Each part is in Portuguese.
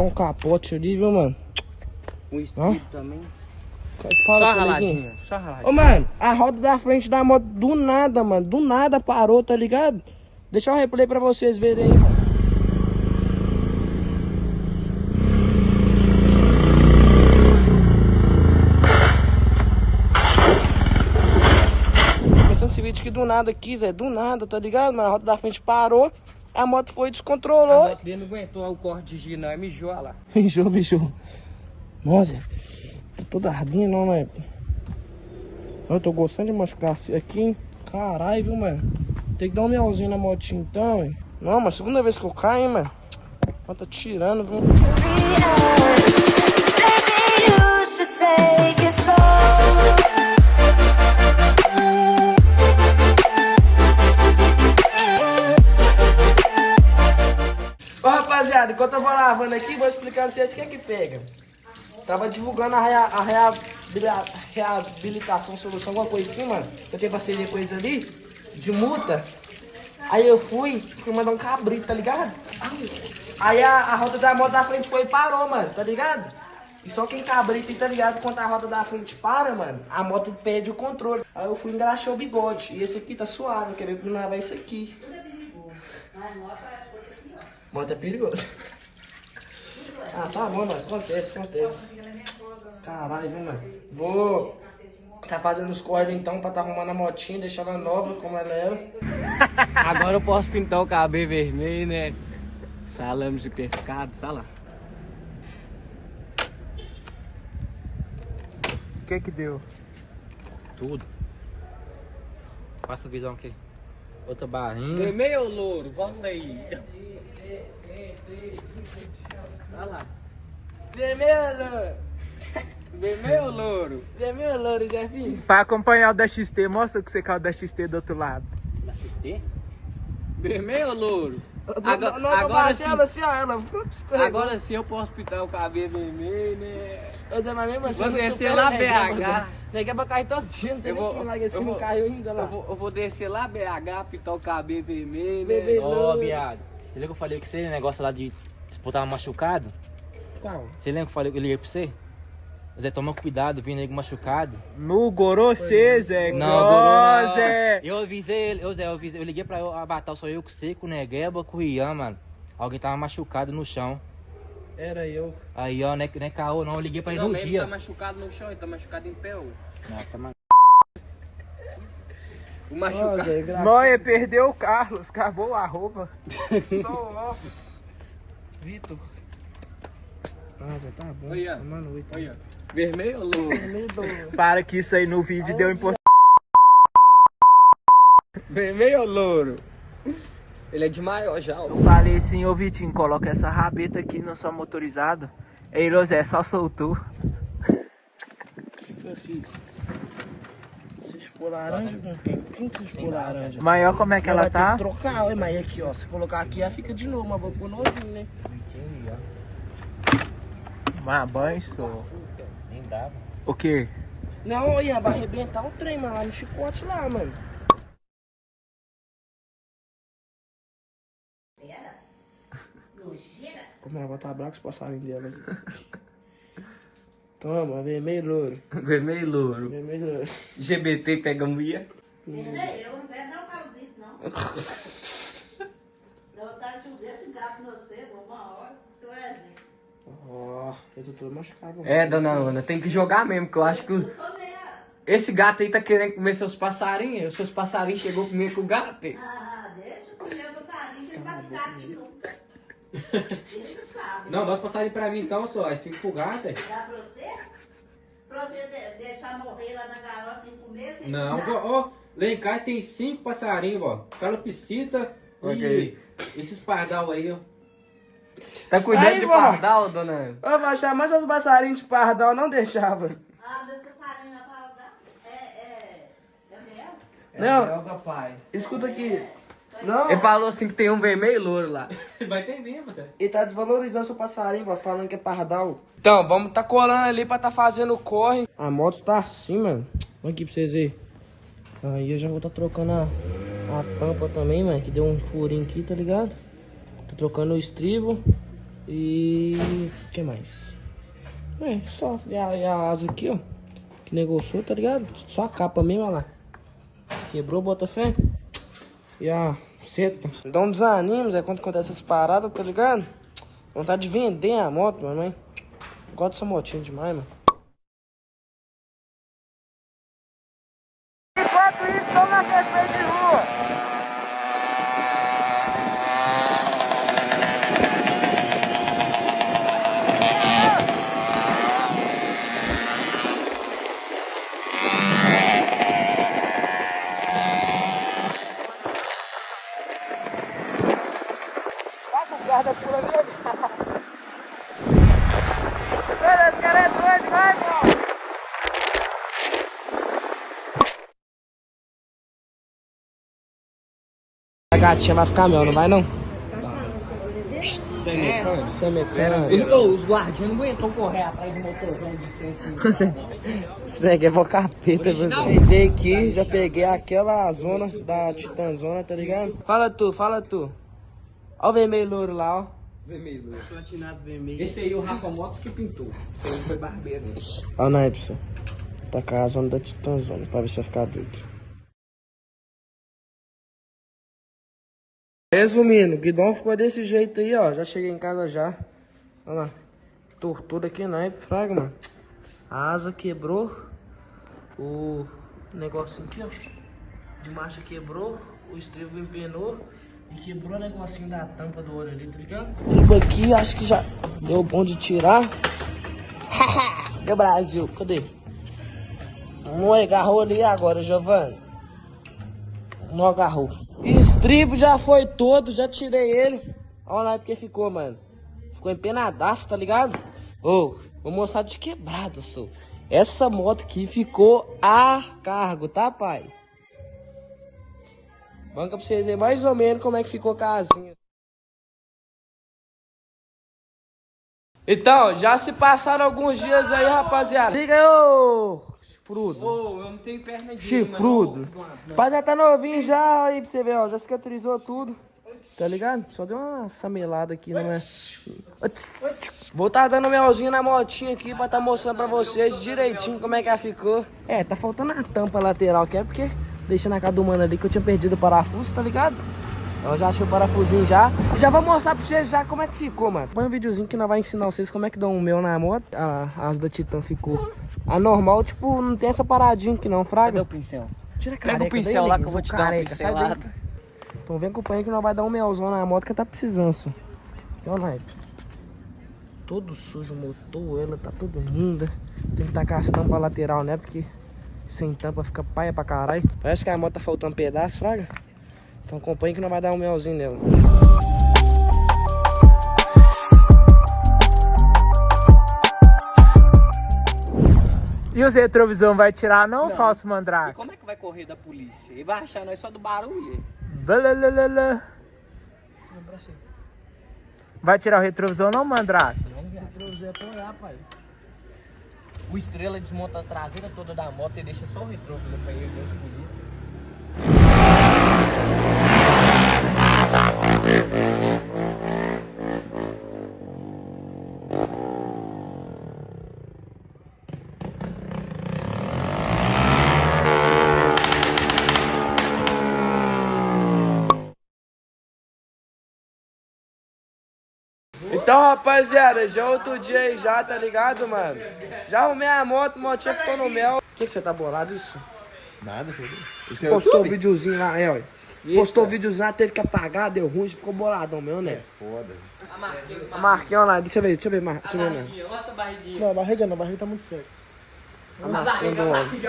levar um capote ali, viu, mano? Um estribo também. Fala, Só raladinho, só raladinho. Ô, mano, a roda da frente da moto do nada, mano. Do nada parou, tá ligado? Deixa eu replay pra vocês verem aí, mano. Começando esse vídeo aqui do nada aqui, Zé. Do nada, tá ligado? Mano, a roda da frente parou. A moto foi e A descontrolou. moto dele não aguentou o corte de giro, não. Mijou lá. Mijou, mijou. Nossa, tô toda ardinha, não, né? Eu tô gostando de machucar aqui, hein? Caralho, viu, mano? Tem que dar um melzinho na motinha então, hein? Não, mas segunda vez que eu caio, hein, mano? Ó, Tá tirando, viu? Lavando aqui, vou explicar pra vocês o que é que pega. Tava divulgando a, rea, a reabila- reabilitação solução, alguma coisa assim, mano. Eu tenho parceria com eles ali, de multa. Aí eu fui, fui mandar um cabrito, tá ligado? Aí a, a roda da moto da frente foi e parou, mano, tá ligado? E só quem cabrita, tá ligado? Quando a roda da frente para, mano, a moto perde o controle. Aí eu fui engraxar o bigode. E esse aqui tá suave, quer ver como vai isso aqui. Moto é perigoso. Ah, tá bom, mano. Acontece, acontece. Caralho, viu, mano? Vou tá fazendo os corres então pra tá arrumando a motinha, deixar ela nova como ela era. Agora eu posso pintar o cabelo vermelho, né? Salames de pescado, sei lá. O que que deu? Tudo. Passa a visão aqui. Outra barrinha. Vermelho ou louro? Vamos aí. Olha lá. Vermelho! Vermelho ou louro? Vermelho, louro, Jefinho. Pra acompanhar o da XT, mostra que você caiu da XT do outro lado. Da XT? Vermelho ou louro? Agora, Agora, agora agora sim. ela assim, ó, ela. Agora sim eu posso pintar o cabelo vermelho, né? Mas mesmo assim, Vou não descer lá, BH. Zé. Neguinho é pra cair todo dia, não sei Eu nem vou, quem larga esse eu que não caiu ainda lá. Eu vou, eu vou descer lá BH, pintar o cabelo vermelho, né? Ó, viado. Você que eu falei com você, esse negócio lá de disputar machucado? Qual? Você lembra que eu falei que eu liguei pra você? Zé, toma cuidado, vindo nego machucado. No Gorocê, Zé. Não, Gorô, não. Zé. Eu avisei ele, eu, Zé, eu, avisei, eu liguei pra eu abatar só eu com você, com o Negueba, com o Rian, mano. Alguém tava machucado no chão. Era eu. Aí, ó, não é, não é caô, não. Eu liguei pra ele Não, no mas ele dia. tá machucado no chão, ele tá machucado em pé, ô. Não, tá ma- O Ó, machucado. Noia perdeu o Carlos, acabou o arroba. Só nossa. Vitor. Ah, Zé, tá bom. Olha. Tomando oito. Olha, vermelho ou louro? Vermelho Para que isso aí no vídeo deu importância. Vermelho ou louro? Ele é de maior já, ó. Eu falei assim, ô Vitinho, coloca essa rabeta aqui na sua motorizada. Ei, Rosé, só soltou. O que eu fiz? Chupou laranja com quem? Quem que você chupou laranja? Maior como é que ela vai tá? ter que trocar, olha, mas aqui, ó. Se colocar aqui, ela fica de novo, mas vou pôr novinho, né? Mas banho, sou. Nem dava. O quê? Não, olha, vai arrebentar o trem, mas lá no chicote lá, mano. Como ela vai estar brava com os passarinhos delas. Toma, vermelho louro. Vermelho e louro. Vermelho louro. GBT pega mulher. Eu não quero dar um pauzito, não. Dá vontade de subir esse gato no você, uma hora, você vai ver. Ó, eu tô todo machucado. É, dona Ana, tem que jogar mesmo, que eu acho que Eu esse gato aí tá querendo comer seus passarinhos. Os seus passarinhos chegou comigo com o gato. Ah, deixa eu comer o passarinho, que ele vai ficar aqui. Ele sabe. Não, dá os passarinhos pra mim então, só. Fica com o gato. é. Dá pra você? Pra você de- deixar morrer lá na gaiola sem comer, sem Não, vó, ó, lá em casa tem cinco passarinhos, ó. Calopsita Ok. e esses pardal aí, ó. Tá cuidando Aí, de vó. pardal, dona? Ô, vai chamar seus passarinhos de pardal, não deixava. Ah, meus passarinhos na palavra. É, é. É mesmo? Não, Joga, pai. escuta aqui. Não, Ele falou assim que tem um vermelho e louro lá. Vai ter mesmo, você. ele tá desvalorizando seu passarinho, vai falando que é pardal. Então, vamos tá colando ali pra tá fazendo o corre. A moto tá assim, mano. Olha aqui pra vocês verem. Aí eu já vou tá trocando a, a tampa também, mano, que deu um furinho aqui, tá ligado? Tô trocando o estribo E. o que mais? É, só. E a, e a asa aqui, ó. Que negociou, tá ligado? Só a capa mesmo, olha lá. Quebrou, bota fé. E a seta. Dá um desanimo, Zé, quando acontece essas paradas, tá ligado? Vontade de vender a moto, mano. mas Gosto dessa motinha demais, mano. Enquanto isso, estamos na festa de rua. Tá com guarda por ali, Cara, esse cara é doido, vai, irmão! A gatinha vai ficar mel, não vai não? Sem mecânico. Sem mecânico. Os, os guardiões não aguentam correr atrás do motorzão de 150. Isso daqui é pro capeta, você. Entrei aqui, já peguei aquela zona da Titanzona, tá ligado? Fala tu, fala tu. Ó o vermelho louro lá, ó. Esse aí o Rafa Motos que pintou. Esse aí foi barbeiro. Ó o naipe, você. Tá com a zona da Titanzona, pra ver se vai ficar doido. Resumindo, o guidão ficou desse jeito aí, ó. Já cheguei em casa já. Olha lá. Tortura aqui naipe, fraga, mano. A asa quebrou. O negocinho aqui, ó. De marcha quebrou. O estribo empenou. E quebrou o negocinho da tampa do olho ali, tá ligado? Estribo aqui, acho que já deu bom de tirar. Meu Brasil, cadê? Não agarrou ali agora, Giovanni. Não agarrou. Estribo já foi todo, já tirei ele. Olha lá porque ficou, mano. Ficou empenadaço, tá ligado? Ô, vou mostrar de quebrado, sou. Essa moto aqui ficou a cargo, tá, pai? Banca pra vocês verem mais ou menos como é que ficou a casinha. Então, já se passaram alguns dias aí, rapaziada. Liga aí, ô chifrudo. Ô, eu não tenho perna de Chifrudo. Mas já tá novinho já aí pra você ver, ó. Já cicatrizou tudo. Tá ligado? Só deu uma samelada aqui, não é? Vou tá dando melzinho na motinha aqui pra tá mostrando pra vocês direitinho como é que ela ficou. É, tá faltando a tampa lateral aqui, é porque deixa na casa do mano ali que eu tinha perdido o parafuso, tá ligado? Eu já achei o parafusinho já. Já vou mostrar pra vocês já como é que ficou, mano. Põe um videozinho que nós vai ensinar vocês como é que dá um meu na moto. A asa da Titan ficou anormal, tipo, não tem essa paradinha aqui não, fraga. Cadê o pincel? Tira a Pega o careca pincel daí, lá que eu vou te dar uma careca, sai daí. pincelada. Então vem acompanha que nós vai dar um melzão na moto que tá precisando, só. Então, naipe. Todo sujo o motor, ela tá toda linda. Tem que tacar as tampas lateral, né? Porque sem tampa fica paia pra caralho. Parece que a moto tá faltando pedaço, fraga. Então acompanha que nós vai dar um melzinho nela. E os retrovisão vai tirar não, falso mandrake? Como é que vai correr da polícia? Ele vai achar nós só do barulho. Balalala. Vai tirar o retrovisor não, mandrake? O estrela desmonta a traseira toda da moto e deixa só o retrovisor pra ele ver os polícia. Então, rapaziada, já outro dia aí já, tá ligado, mano? Já arrumei a moto, a motinha ficou no mel. O que, que você tá bolado isso? Nada, filho. Isso é Postou o YouTube? videozinho lá, é, ó. Postou o videozinho lá, teve que apagar, deu ruim, ficou boladão meu, né? Foda. A marquinha lá, deixa eu ver, deixa eu ver, Mar... deixa eu ver, né? Mostra a barriguinha. Não, a barriga não, a barriga tá muito sexy. A marquinha do homem.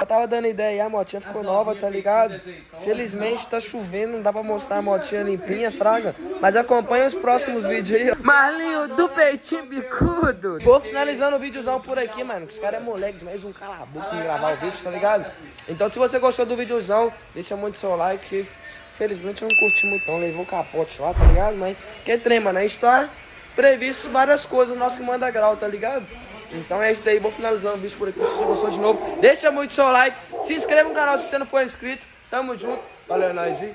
Eu tava dando ideia aí, a motinha ficou nova, tá ligado? Felizmente tá chovendo, não dá pra mostrar a motinha limpinha, fraga. Mas acompanha os próximos vídeos aí, ó. Marlinho do peitinho bicudo. Vou finalizando o videozão por aqui, mano. Que os caras é moleque demais, um cala a boca em gravar o vídeo, tá ligado? Então se você gostou do videozão, deixa muito seu like. Felizmente eu não curti muito não, levou o capote lá, tá ligado? Mas que trem, mano, a gente tá previsto várias coisas, nosso que manda grau, tá ligado? Então é isso daí, vou finalizando o vídeo por aqui. Se você gostou de novo, deixa muito seu like, se inscreva no canal se você não for inscrito. Tamo junto, valeu, é nóis e